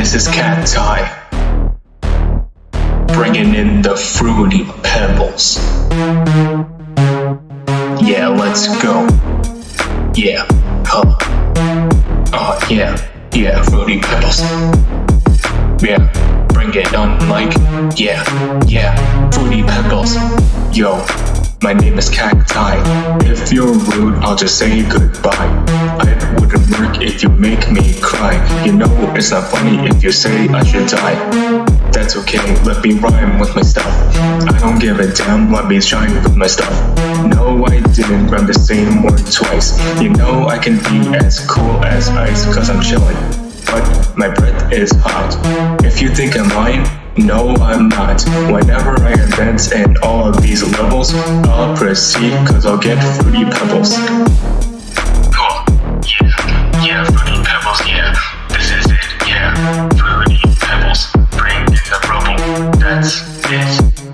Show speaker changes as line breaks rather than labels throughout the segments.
This is Eye. Bringing in the fruity pebbles. Yeah, let's go. Yeah, huh. Oh, yeah, yeah, fruity pebbles. Yeah, bring it on like, yeah, yeah, fruity pebbles. Yo, my name is Cacti. If you're rude, I'll just say goodbye. If you make me cry. You know it's not funny if you say I should die. That's okay, let me rhyme with my stuff. I don't give a damn, let me shine with my stuff. No, I didn't rhyme the same word twice. You know I can be as cool as ice, cause I'm chilling. But my breath is hot. If you think I'm lying, no, I'm not. Whenever I advance in all of these levels, I'll proceed cause I'll get fruity pebbles.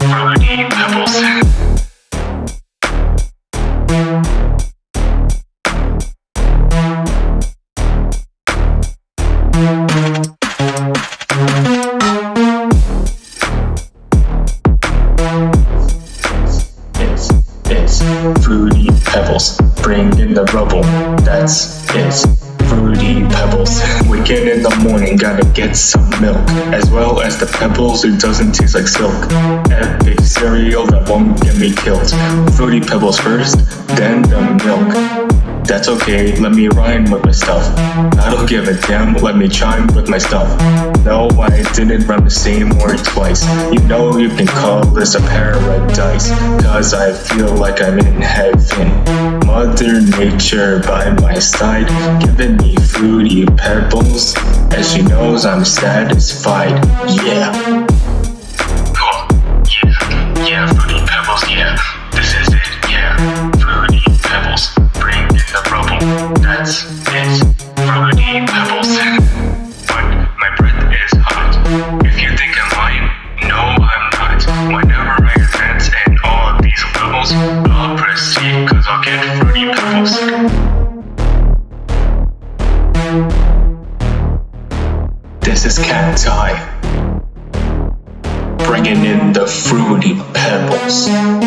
It. Pebbles. Fruity pebbles. Bring in the rubble. That's it. Fruity pebbles. Waking in the morning, gotta get some milk. As well as the pebbles, it doesn't taste like silk. Epic cereal that won't get me killed. Fruity pebbles first, then the milk. That's okay, let me rhyme with my stuff. I don't give a damn, let me chime with my stuff. No, I didn't rhyme the same word twice. You know you can call this a paradise, cause I feel like I'm in heaven. Mother Nature by my side, giving me fruity pebbles, as she knows I'm satisfied. Yeah. That's it. Fruity pebbles. But my breath is hot. If you think I'm lying, no, I'm not. Whenever I in all these levels, I'll cause I'll get fruity pebbles. This is Cat Eye. Bringing in the fruity pebbles.